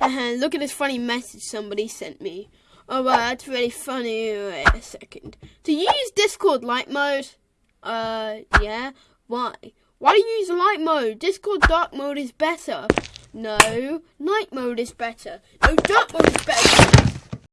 Uh-huh, look at this funny message somebody sent me. Oh wow, that's really funny. Wait a second. Do you use Discord light mode? Uh, yeah. Why? Why do you use light mode? Discord dark mode is better. No, night mode is better. No, dark mode.